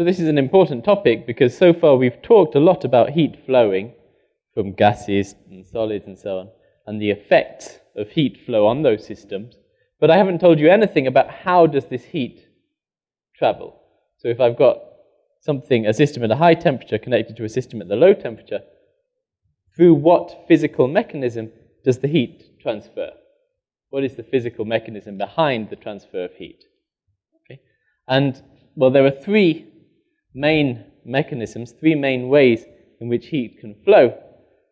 So this is an important topic because so far we've talked a lot about heat flowing from gases and solids and so on, and the effects of heat flow on those systems. But I haven't told you anything about how does this heat travel. So if I've got something, a system at a high temperature connected to a system at the low temperature, through what physical mechanism does the heat transfer? What is the physical mechanism behind the transfer of heat? Okay. And, well, there are three main mechanisms, three main ways in which heat can flow.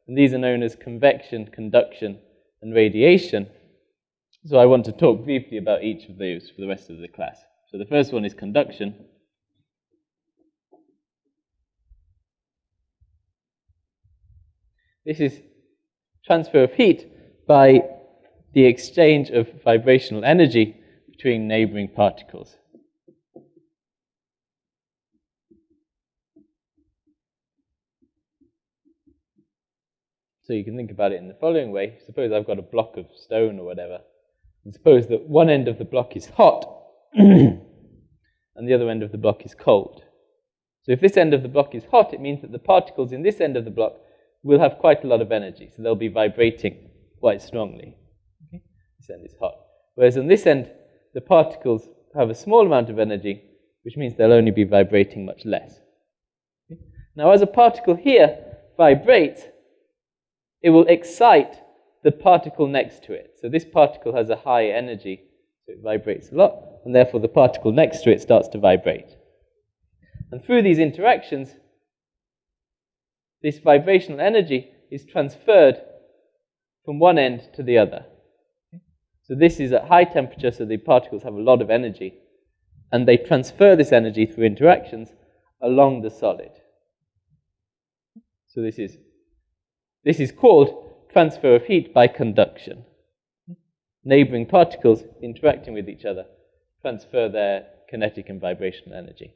And these are known as convection, conduction, and radiation. So I want to talk briefly about each of those for the rest of the class. So the first one is conduction. This is transfer of heat by the exchange of vibrational energy between neighboring particles. So you can think about it in the following way. Suppose I've got a block of stone or whatever, and suppose that one end of the block is hot and the other end of the block is cold. So if this end of the block is hot, it means that the particles in this end of the block will have quite a lot of energy, so they'll be vibrating quite strongly. Okay? This end is hot. Whereas on this end, the particles have a small amount of energy, which means they'll only be vibrating much less. Okay? Now, as a particle here vibrates, it will excite the particle next to it. So this particle has a high energy, so it vibrates a lot, and therefore the particle next to it starts to vibrate. And through these interactions, this vibrational energy is transferred from one end to the other. So this is at high temperature, so the particles have a lot of energy, and they transfer this energy through interactions along the solid. So this is this is called transfer of heat by conduction. Neighboring particles interacting with each other transfer their kinetic and vibrational energy.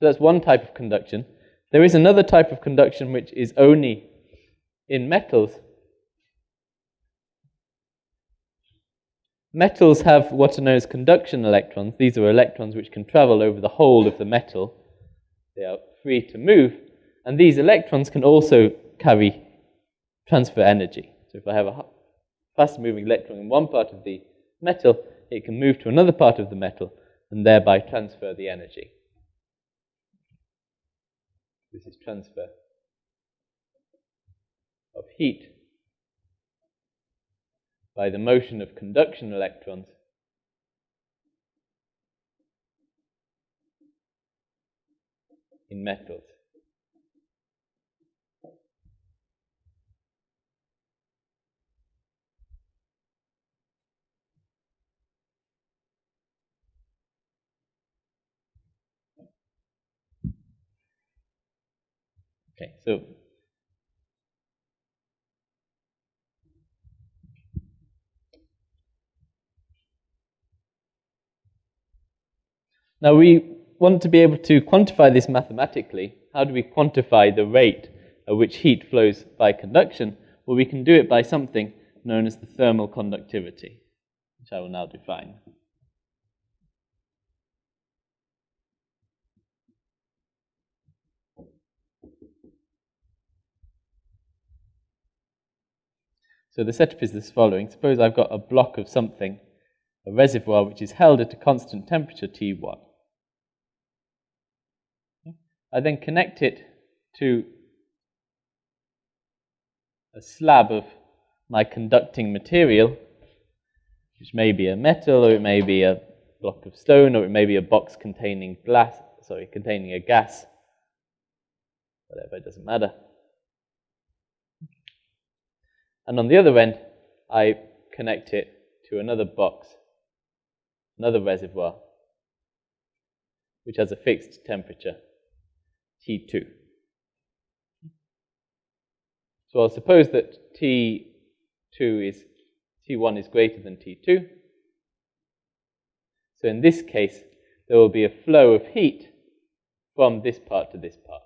So that's one type of conduction. There is another type of conduction which is only in metals. Metals have what are known as conduction electrons. These are electrons which can travel over the whole of the metal. They are free to move. And these electrons can also carry transfer energy. So if I have a fast moving electron in one part of the metal, it can move to another part of the metal and thereby transfer the energy. This is transfer of heat by the motion of conduction electrons in metals. Okay, so now we want to be able to quantify this mathematically. How do we quantify the rate at which heat flows by conduction? Well, we can do it by something known as the thermal conductivity, which I will now define. So the setup is this following. Suppose I've got a block of something, a reservoir, which is held at a constant temperature T1. I then connect it to a slab of my conducting material, which may be a metal, or it may be a block of stone, or it may be a box containing glass, sorry, containing a gas, whatever, it doesn't matter. And on the other end, I connect it to another box, another reservoir, which has a fixed temperature, T2. So I'll suppose that T2 is, T1 is greater than T2. So in this case, there will be a flow of heat from this part to this part.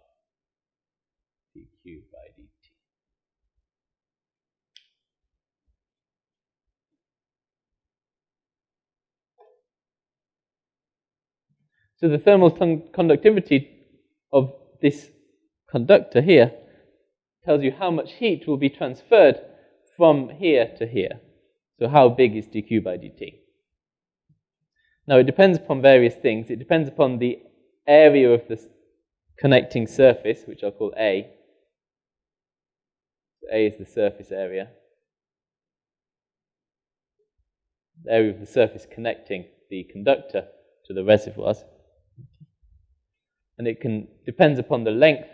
dQ by dt. So the thermal conductivity of this conductor here tells you how much heat will be transferred from here to here. So how big is dq by dt? Now it depends upon various things. It depends upon the area of the connecting surface, which I'll call A. So A is the surface area. The area of the surface connecting the conductor to the reservoirs. And it can depends upon the length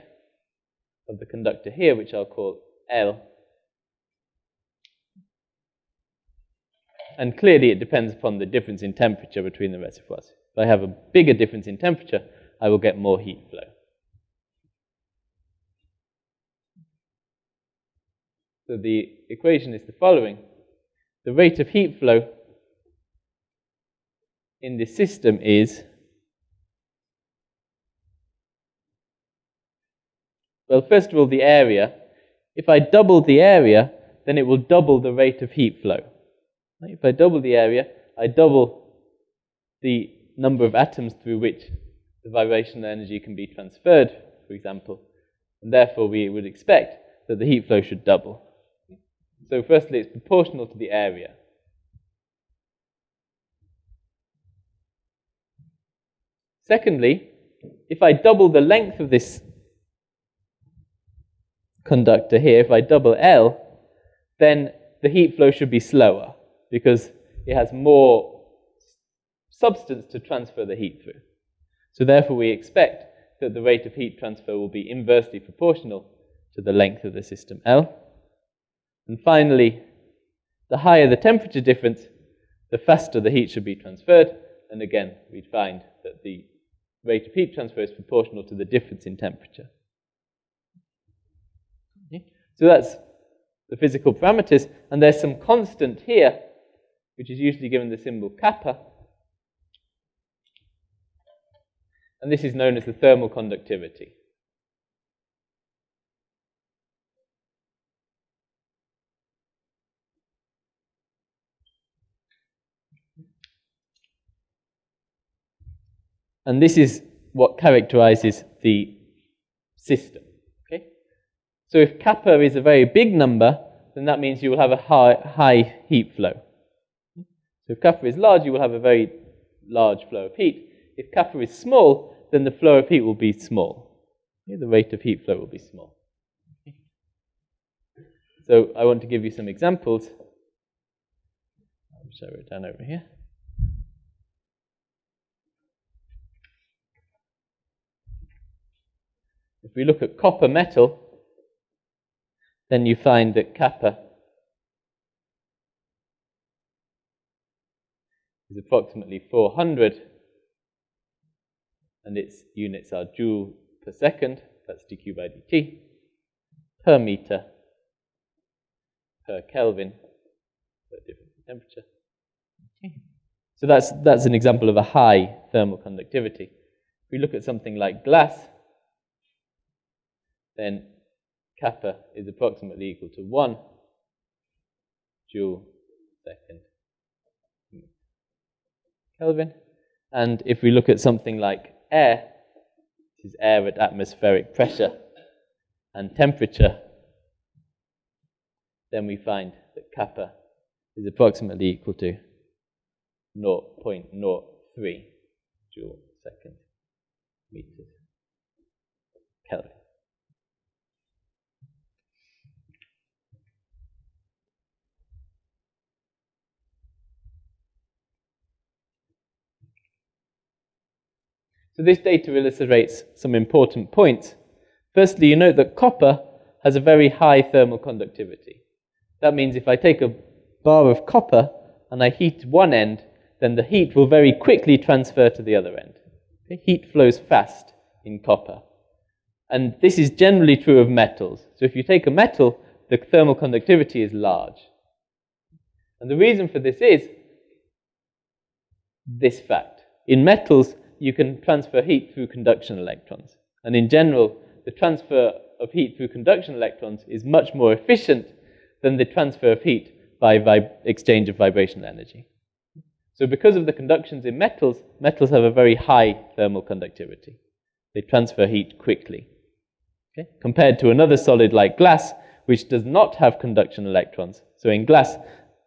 of the conductor here, which I'll call L. And clearly it depends upon the difference in temperature between the reservoirs. If I have a bigger difference in temperature, I will get more heat flow. So the equation is the following. The rate of heat flow in this system is Well, first of all, the area. If I double the area, then it will double the rate of heat flow. If I double the area, I double the number of atoms through which the vibrational energy can be transferred, for example, and therefore we would expect that the heat flow should double. So firstly, it's proportional to the area. Secondly, if I double the length of this conductor here, if I double L, then the heat flow should be slower because it has more substance to transfer the heat through. So therefore we expect that the rate of heat transfer will be inversely proportional to the length of the system L. And finally, the higher the temperature difference, the faster the heat should be transferred. And again, we'd find that the rate of heat transfer is proportional to the difference in temperature. So that's the physical parameters. And there's some constant here, which is usually given the symbol kappa. And this is known as the thermal conductivity. And this is what characterizes the system. So if kappa is a very big number, then that means you will have a high, high heat flow. So if kappa is large, you will have a very large flow of heat. If kappa is small, then the flow of heat will be small. The rate of heat flow will be small. So I want to give you some examples. I'll show it down over here. If we look at copper metal, then you find that kappa is approximately 400, and its units are joule per second, that's dq by dt, per meter, per Kelvin, per different temperature. Okay. So that's, that's an example of a high thermal conductivity. If we look at something like glass, then kappa is approximately equal to 1 joule second Kelvin. And if we look at something like air, this is air at atmospheric pressure and temperature, then we find that kappa is approximately equal to 0.03 joule second meters Kelvin. So this data illustrates some important points. Firstly, you note that copper has a very high thermal conductivity. That means if I take a bar of copper and I heat one end, then the heat will very quickly transfer to the other end. Okay? Heat flows fast in copper. And this is generally true of metals. So if you take a metal, the thermal conductivity is large. And the reason for this is this fact. In metals, you can transfer heat through conduction electrons. And in general, the transfer of heat through conduction electrons is much more efficient than the transfer of heat by exchange of vibrational energy. So because of the conductions in metals, metals have a very high thermal conductivity. They transfer heat quickly. Okay? Compared to another solid like glass, which does not have conduction electrons. So in glass,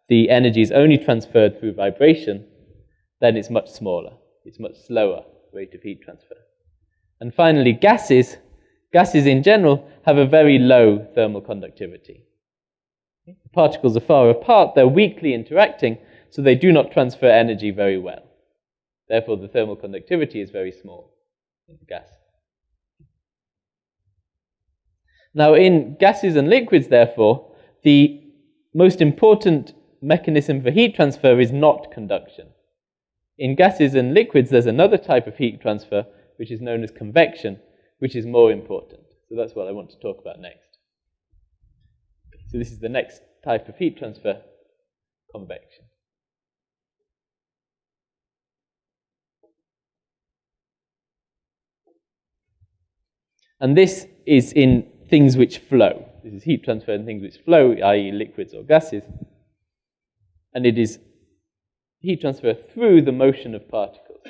the energy is only transferred through vibration, then it's much smaller. It's much slower rate of heat transfer. And finally, gases, gases in general have a very low thermal conductivity. The particles are far apart, they're weakly interacting, so they do not transfer energy very well. Therefore, the thermal conductivity is very small in the gas. Now, in gases and liquids, therefore, the most important mechanism for heat transfer is not conduction. In gases and liquids, there's another type of heat transfer, which is known as convection, which is more important. So that's what I want to talk about next. So this is the next type of heat transfer, convection. And this is in things which flow. This is heat transfer in things which flow, i.e., liquids or gases. And it is heat transfer through the motion of particles.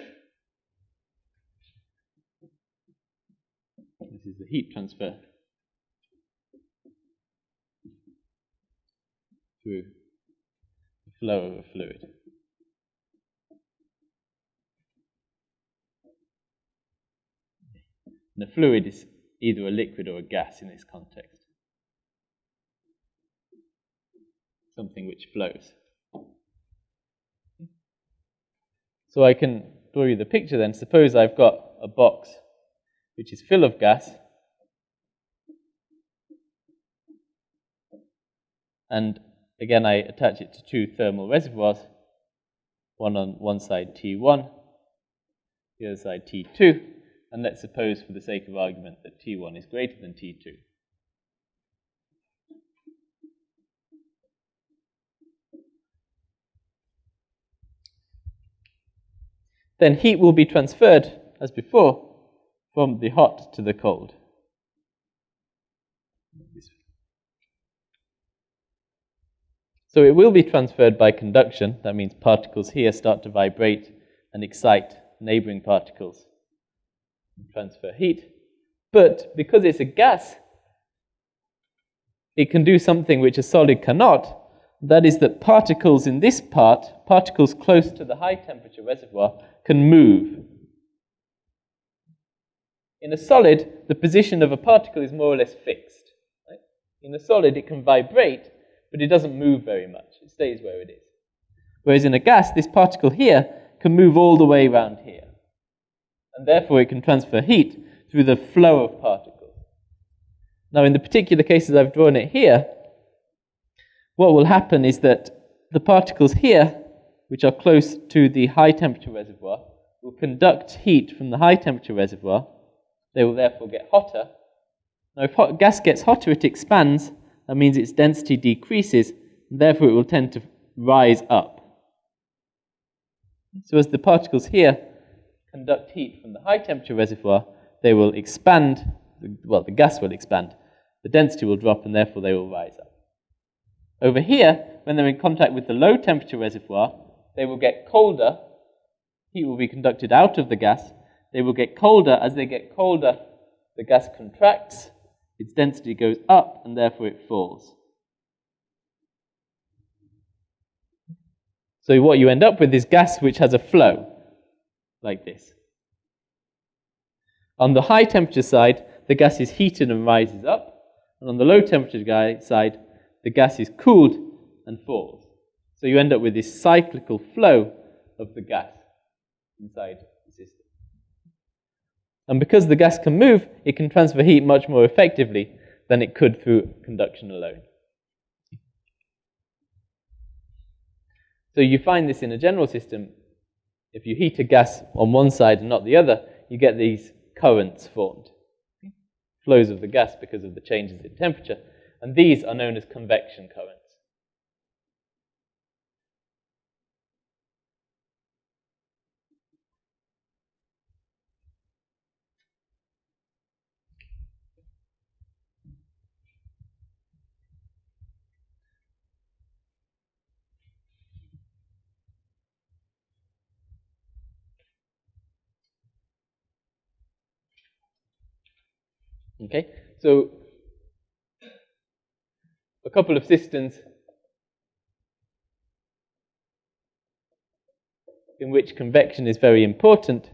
This is the heat transfer through the flow of a fluid. And the fluid is either a liquid or a gas in this context. Something which flows. So I can draw you the picture then. Suppose I've got a box which is full of gas. And again, I attach it to two thermal reservoirs, one on one side T1, the other side T2. And let's suppose, for the sake of argument, that T1 is greater than T2. Then heat will be transferred, as before, from the hot to the cold. So it will be transferred by conduction. That means particles here start to vibrate and excite neighboring particles and transfer heat. But because it's a gas, it can do something which a solid cannot. That is that particles in this part, particles close to the high temperature reservoir, can move. In a solid, the position of a particle is more or less fixed. Right? In a solid, it can vibrate, but it doesn't move very much. It stays where it is. Whereas in a gas, this particle here can move all the way around here. And therefore, it can transfer heat through the flow of particles. Now, in the particular cases I've drawn it here, what will happen is that the particles here which are close to the high temperature reservoir, will conduct heat from the high temperature reservoir. They will therefore get hotter. Now, if hot gas gets hotter, it expands. That means its density decreases, and therefore it will tend to rise up. So, as the particles here conduct heat from the high temperature reservoir, they will expand. Well, the gas will expand. The density will drop, and therefore they will rise up. Over here, when they're in contact with the low temperature reservoir, they will get colder. Heat will be conducted out of the gas. They will get colder. As they get colder, the gas contracts, its density goes up, and therefore it falls. So what you end up with is gas which has a flow, like this. On the high temperature side, the gas is heated and rises up. And on the low temperature side, the gas is cooled and falls. So you end up with this cyclical flow of the gas inside the system. And because the gas can move, it can transfer heat much more effectively than it could through conduction alone. So you find this in a general system. If you heat a gas on one side and not the other, you get these currents formed. Flows of the gas because of the changes in temperature. And these are known as convection currents. Okay, so a couple of systems in which convection is very important.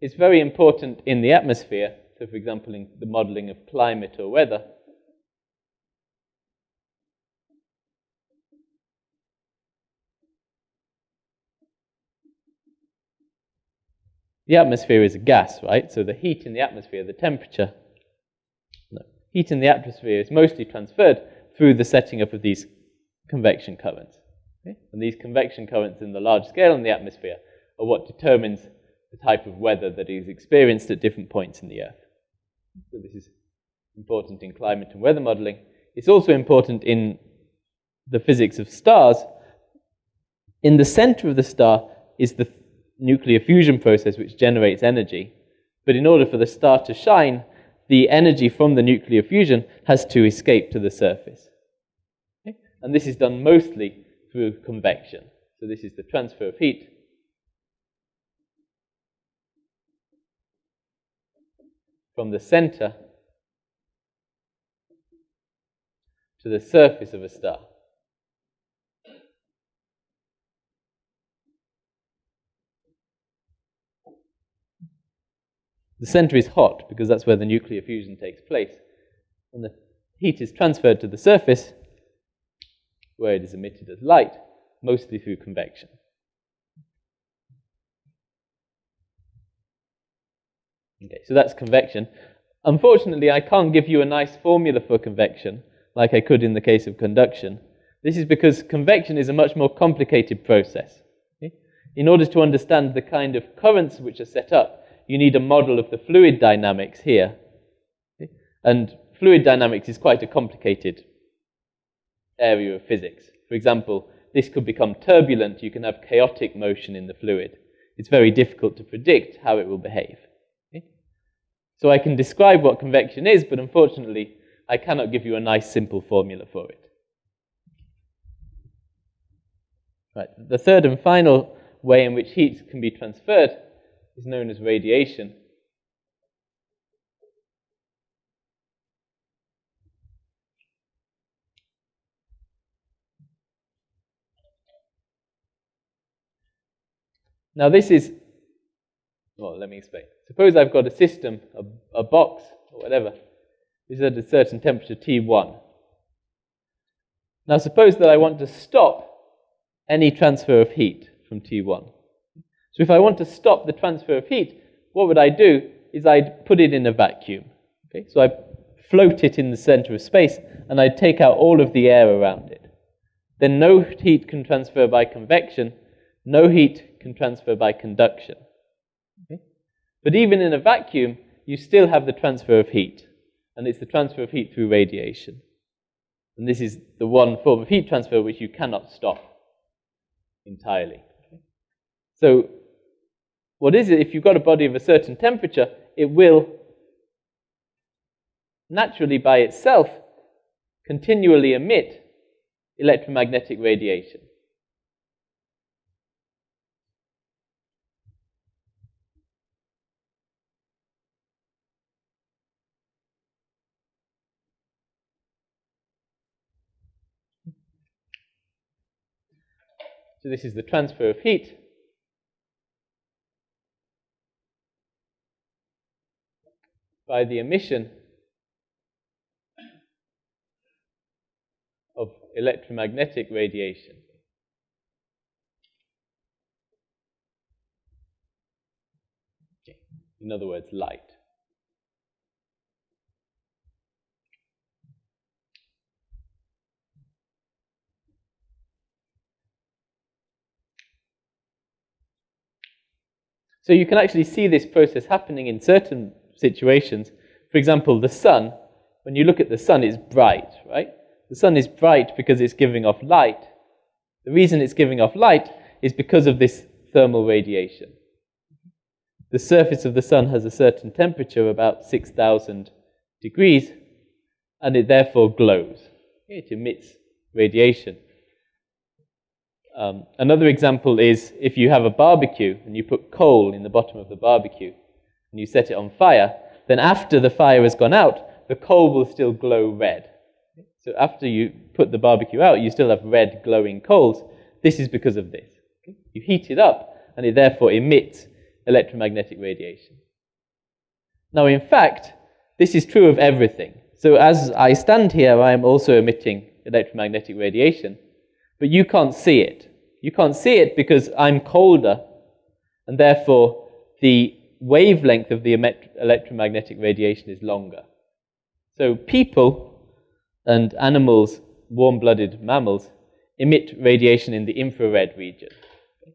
It's very important in the atmosphere, so for example in the modeling of climate or weather. The atmosphere is a gas, right? So the heat in the atmosphere, the temperature, heat in the atmosphere is mostly transferred through the setting up of these convection currents. Okay? And these convection currents in the large scale in the atmosphere are what determines the type of weather that is experienced at different points in the Earth. So this is important in climate and weather modeling. It's also important in the physics of stars. In the center of the star is the nuclear fusion process which generates energy. But in order for the star to shine, the energy from the nuclear fusion has to escape to the surface. Okay? And this is done mostly through convection. So this is the transfer of heat from the center to the surface of a star. The center is hot because that's where the nuclear fusion takes place. And the heat is transferred to the surface where it is emitted as light, mostly through convection. Okay, so that's convection. Unfortunately, I can't give you a nice formula for convection like I could in the case of conduction. This is because convection is a much more complicated process. Okay? In order to understand the kind of currents which are set up, you need a model of the fluid dynamics here. And fluid dynamics is quite a complicated area of physics. For example, this could become turbulent. You can have chaotic motion in the fluid. It's very difficult to predict how it will behave. So I can describe what convection is, but unfortunately, I cannot give you a nice simple formula for it. Right. The third and final way in which heat can be transferred is known as radiation. Now this is, well, let me explain. Suppose I've got a system, a, a box, or whatever, which is at a certain temperature T1. Now suppose that I want to stop any transfer of heat from T1. So if I want to stop the transfer of heat, what would I do is I'd put it in a vacuum. Okay? So I float it in the center of space and I'd take out all of the air around it. Then no heat can transfer by convection, no heat can transfer by conduction. Okay? But even in a vacuum, you still have the transfer of heat, and it's the transfer of heat through radiation. And this is the one form of heat transfer which you cannot stop entirely. So what is it? If you've got a body of a certain temperature, it will naturally by itself continually emit electromagnetic radiation. So this is the transfer of heat by the emission of electromagnetic radiation. In other words, light. So you can actually see this process happening in certain situations. For example, the sun, when you look at the sun, it's bright, right? The sun is bright because it's giving off light. The reason it's giving off light is because of this thermal radiation. The surface of the sun has a certain temperature, about 6,000 degrees, and it therefore glows. It emits radiation. Um, another example is if you have a barbecue and you put coal in the bottom of the barbecue, and you set it on fire, then after the fire has gone out, the coal will still glow red. So after you put the barbecue out, you still have red glowing coals. This is because of this. You heat it up, and it therefore emits electromagnetic radiation. Now, in fact, this is true of everything. So as I stand here, I am also emitting electromagnetic radiation, but you can't see it. You can't see it because I'm colder, and therefore the wavelength of the electromagnetic radiation is longer. So people and animals, warm-blooded mammals, emit radiation in the infrared region.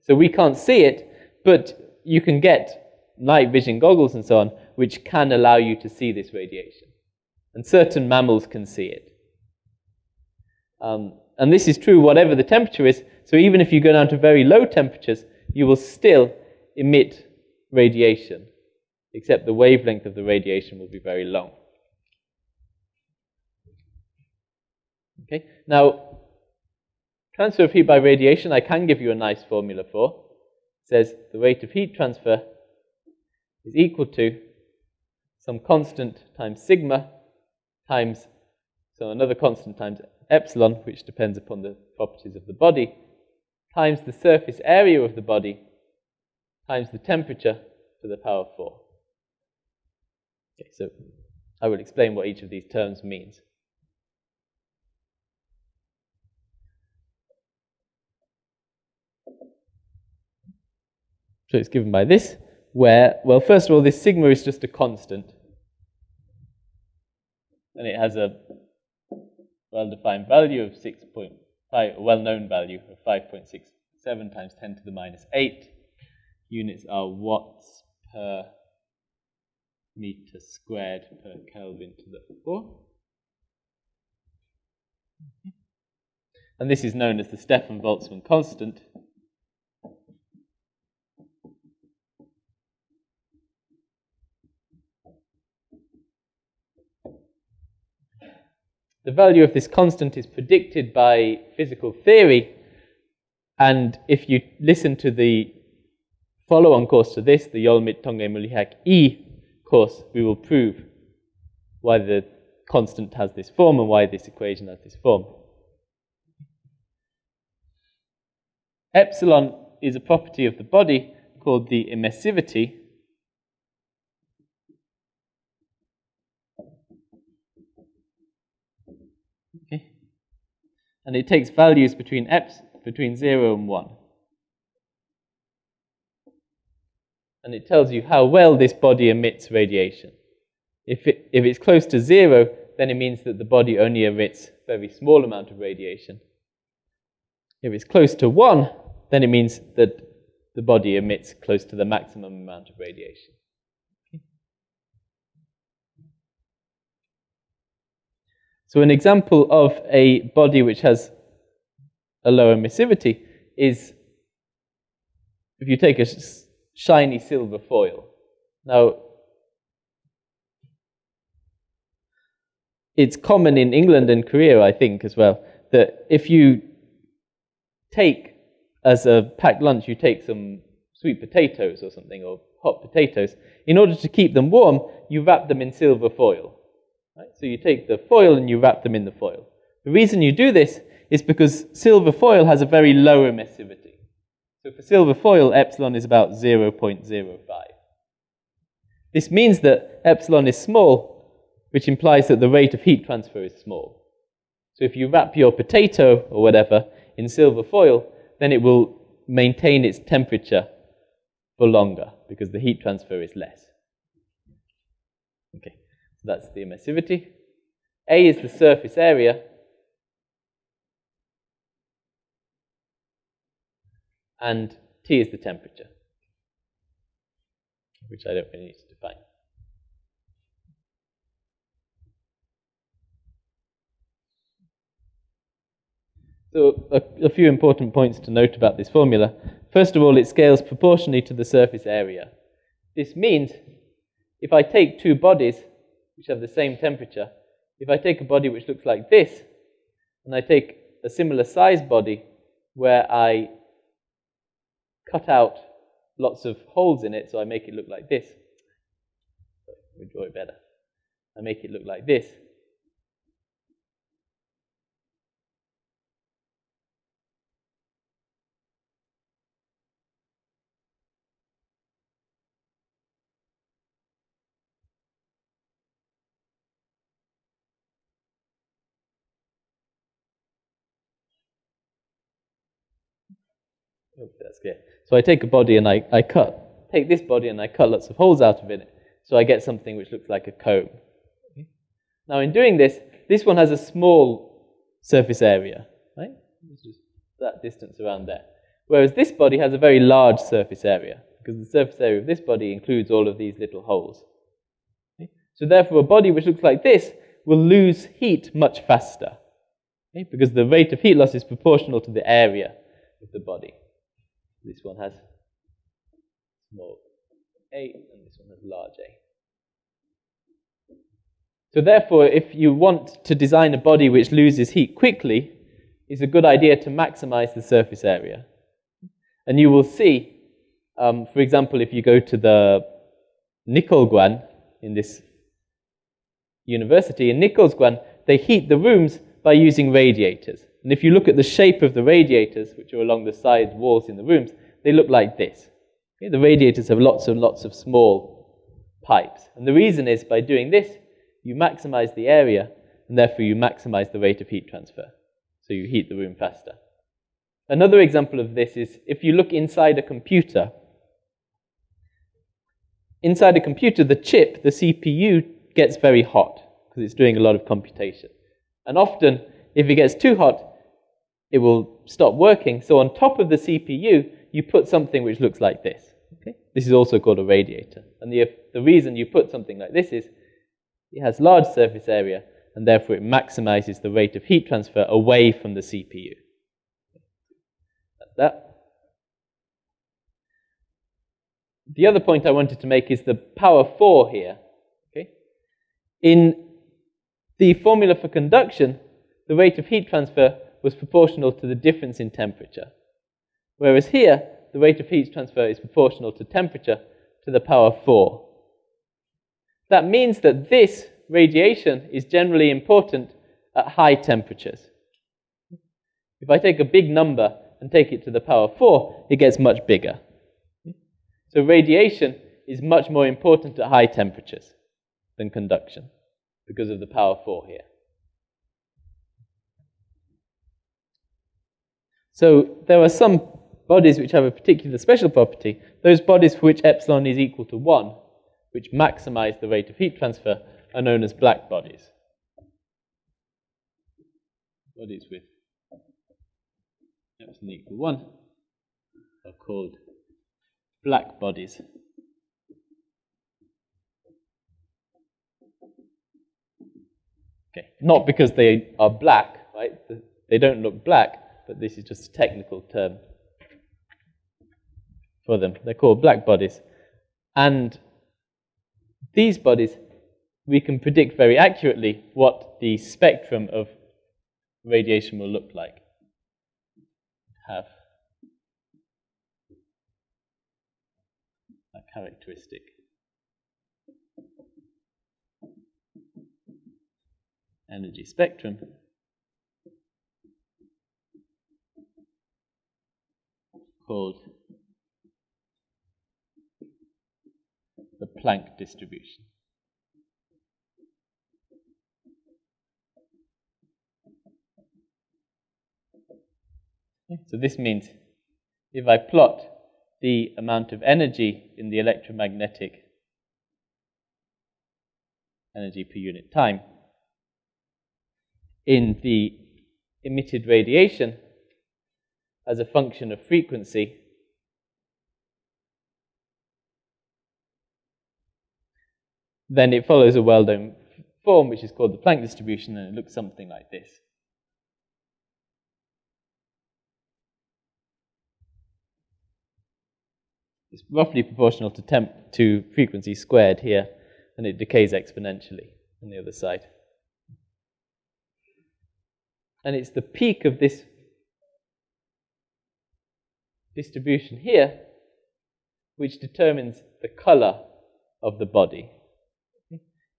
So we can't see it, but you can get night vision goggles and so on, which can allow you to see this radiation. And certain mammals can see it. Um, and this is true whatever the temperature is. So even if you go down to very low temperatures, you will still emit radiation, except the wavelength of the radiation will be very long. Okay, now, transfer of heat by radiation, I can give you a nice formula for. It says the rate of heat transfer is equal to some constant times sigma times, so another constant times epsilon, which depends upon the properties of the body, times the surface area of the body, times the temperature to the power 4. Okay, so I will explain what each of these terms means. So it's given by this, where, well, first of all, this sigma is just a constant. And it has a well-defined value of 6.5, a well-known value of 5.67 times 10 to the minus 8. Units are watts per meter squared per Kelvin to the 4. And this is known as the Stefan-Boltzmann constant. the value of this constant is predicted by physical theory. And if you listen to the follow-on course to this, the Yolmit Tonge Mulihak E course, we will prove why the constant has this form and why this equation has this form. Epsilon is a property of the body called the emissivity, and it takes values between eps between 0 and 1. And it tells you how well this body emits radiation. If, it, if it's close to 0, then it means that the body only emits very small amount of radiation. If it's close to 1, then it means that the body emits close to the maximum amount of radiation. So an example of a body which has a low emissivity is if you take a shiny silver foil. Now, it's common in England and Korea, I think, as well, that if you take as a packed lunch, you take some sweet potatoes or something, or hot potatoes. In order to keep them warm, you wrap them in silver foil. Right? So you take the foil and you wrap them in the foil. The reason you do this is because silver foil has a very low emissivity. So for silver foil, epsilon is about 0.05. This means that epsilon is small, which implies that the rate of heat transfer is small. So if you wrap your potato or whatever in silver foil, then it will maintain its temperature for longer because the heat transfer is less. Okay. So that's the emissivity. A is the surface area. And T is the temperature, which I don't really need to define. So a, a, few important points to note about this formula. First of all, it scales proportionally to the surface area. This means if I take two bodies which have the same temperature, if I take a body which looks like this, and I take a similar size body where I cut out lots of holes in it, so I make it look like this. Draw it better. I make it look like this. Hope that's clear. So I take a body and I, I cut, take this body and I cut lots of holes out of it. So I get something which looks like a comb. Okay. Now in doing this, this one has a small surface area, right? That distance around there. Whereas this body has a very large surface area, because the surface area of this body includes all of these little holes. Okay. So therefore a body which looks like this will lose heat much faster, okay? because the rate of heat loss is proportional to the area of the body. This one has small a, and this one has large a. So therefore, if you want to design a body which loses heat quickly, it's a good idea to maximize the surface area. And you will see, um, for example, if you go to the Nicolguan in this university, in Nicolguan, they heat the rooms by using radiators. And if you look at the shape of the radiators, which are along the side walls in the rooms, they look like this. Okay? The radiators have lots and lots of small pipes. And the reason is by doing this, you maximize the area, and therefore you maximize the rate of heat transfer. So you heat the room faster. Another example of this is if you look inside a computer, inside a computer, the chip, the CPU, gets very hot because it's doing a lot of computation. And often, if it gets too hot, it will stop working. So on top of the CPU, you put something which looks like this. Okay? This is also called a radiator. And the, the reason you put something like this is it has large surface area, and therefore it maximizes the rate of heat transfer away from the CPU. That's that. The other point I wanted to make is the power 4 here. Okay? In the formula for conduction, the rate of heat transfer was proportional to the difference in temperature. Whereas here, the rate of heat transfer is proportional to temperature to the power 4. That means that this radiation is generally important at high temperatures. If I take a big number and take it to the power 4, it gets much bigger. So radiation is much more important at high temperatures than conduction because of the power 4 here. So there are some bodies which have a particular special property, those bodies for which epsilon is equal to 1, which maximize the rate of heat transfer, are known as black bodies. Bodies with epsilon equal 1 are called black bodies. Okay, not because they are black, right? They don't look black, but this is just a technical term for them. They're called black bodies. And these bodies, we can predict very accurately what the spectrum of radiation will look like. Have a characteristic. Energy spectrum. Called the Planck distribution. So this means if I plot the amount of energy in the electromagnetic energy per unit time in the emitted radiation as a function of frequency. Then it follows a well-known form which is called the Planck distribution and it looks something like this. It's roughly proportional to temp to frequency squared here and it decays exponentially on the other side. And it's the peak of this distribution here, which determines the color of the body.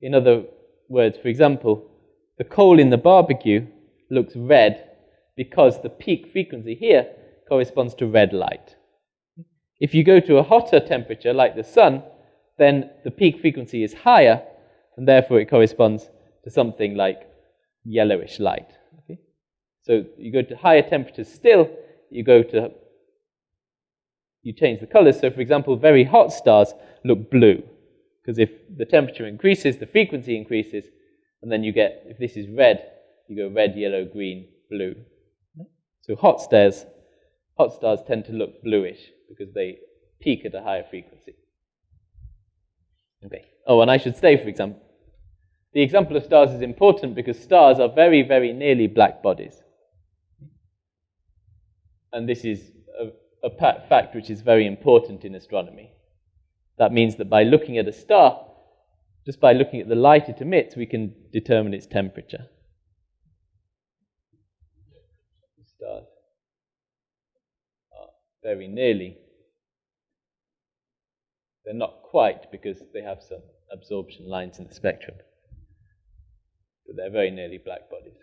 In other words, for example, the coal in the barbecue looks red because the peak frequency here corresponds to red light. If you go to a hotter temperature like the sun, then the peak frequency is higher, and therefore it corresponds to something like yellowish light. Okay? So you go to higher temperatures still, you go to, you change the colors. So for example, very hot stars look blue, because if the temperature increases, the frequency increases, and then you get, if this is red, you go red, yellow, green, blue. So hot stars, hot stars tend to look bluish because they peak at a higher frequency. Okay. Oh, and I should say, for example, the example of stars is important because stars are very, very nearly black bodies. And this is a, a fact which is very important in astronomy. That means that by looking at a star, just by looking at the light it emits, we can determine its temperature. Stars are very nearly they're not quite because they have some absorption lines in the spectrum. But they're very nearly black bodies.